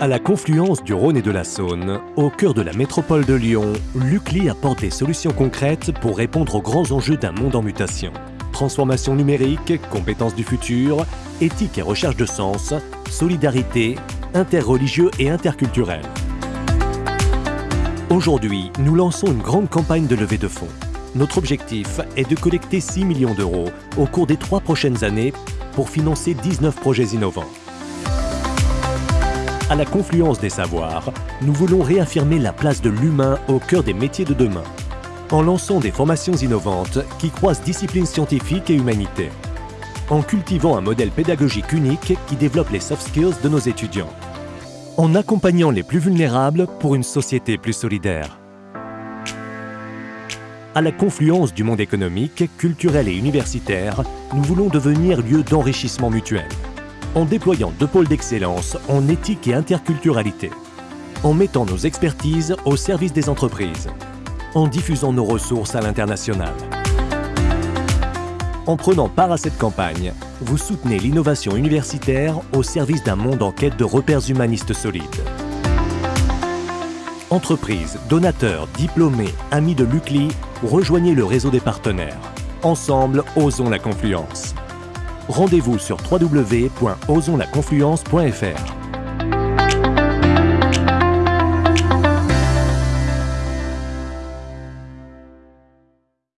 À la confluence du Rhône et de la Saône, au cœur de la métropole de Lyon, l'UCLI apporte des solutions concrètes pour répondre aux grands enjeux d'un monde en mutation. Transformation numérique, compétences du futur, éthique et recherche de sens, solidarité, interreligieux et interculturel. Aujourd'hui, nous lançons une grande campagne de levée de fonds. Notre objectif est de collecter 6 millions d'euros au cours des trois prochaines années pour financer 19 projets innovants. À la confluence des savoirs, nous voulons réaffirmer la place de l'humain au cœur des métiers de demain, en lançant des formations innovantes qui croisent disciplines scientifiques et humanité, en cultivant un modèle pédagogique unique qui développe les soft skills de nos étudiants, en accompagnant les plus vulnérables pour une société plus solidaire. À la confluence du monde économique, culturel et universitaire, nous voulons devenir lieu d'enrichissement mutuel en déployant deux pôles d'excellence en éthique et interculturalité, en mettant nos expertises au service des entreprises, en diffusant nos ressources à l'international. En prenant part à cette campagne, vous soutenez l'innovation universitaire au service d'un monde en quête de repères humanistes solides. Entreprises, donateurs, diplômés, amis de l'UCLI, rejoignez le réseau des partenaires. Ensemble, osons la confluence rendez-vous sur www.osonslaconfluence.fr.